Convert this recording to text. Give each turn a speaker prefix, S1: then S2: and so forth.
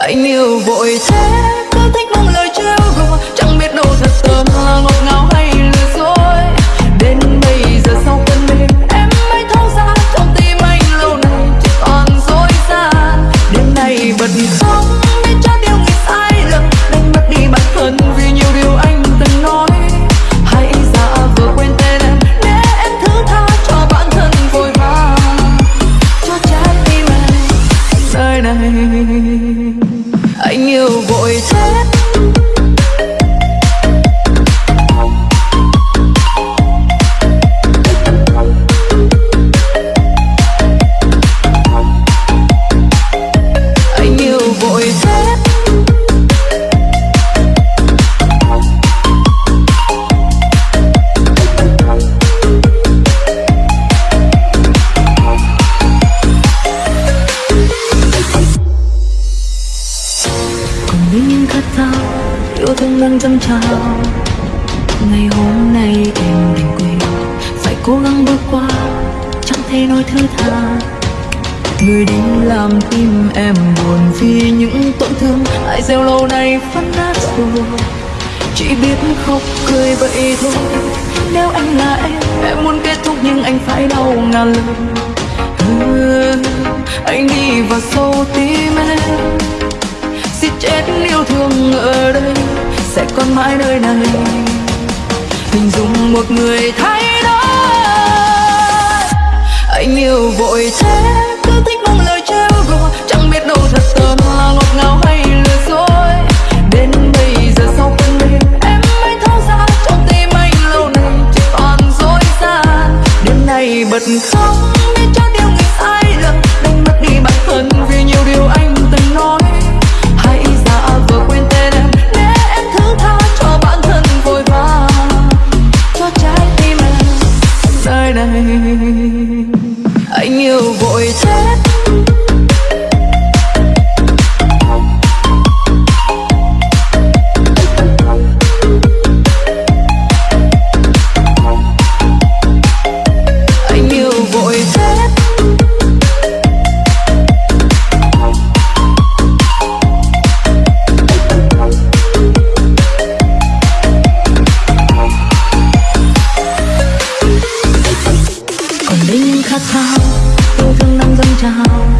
S1: anh yêu vội thế, cứ thích bằng lời trêu đùa chẳng biết đâu thật tâm là ngọt ngào hay lừa dối. Đến bây giờ sau cơn mê em mới thấu ra trong tim anh lâu nay chỉ toàn dối gian. Đêm nay bật khóc biết cho điều người sai lầm. Đánh mất đi bản thân vì nhiều điều anh từng nói. Hãy giả vờ quên tên em, để em thứ tha cho bản thân vội vàng. Cho trái tim em, nơi này lại nhiều vội thế yêu thương đang dâng trào. Ngày hôm nay em đành quên phải cố gắng bước qua chẳng thể nói thứ tha. Người đi làm tim em buồn vì những tổn thương. Ai gieo lâu nay phân nát rồi chỉ biết khóc cười vậy thôi. Nếu anh là em em muốn kết thúc nhưng anh phải đau ngàn lần. Ừ, anh đi vào sâu tim em. Giết chết yêu thương ơi đây mãi nơi này. Hình dung một người thay đổi. Anh yêu vội thế, cứ thích mong lời trêu đùa. Chẳng biết đâu thật tâm là ngọt ngào hay lừa dối. Đến bây giờ sau cơn mê em mới thấu ra. Trong tim anh lâu nay chỉ toàn dối gian. Đêm nay bật khóc này. Anh yêu vội thế. Sao? Yêu thương đang dâng trào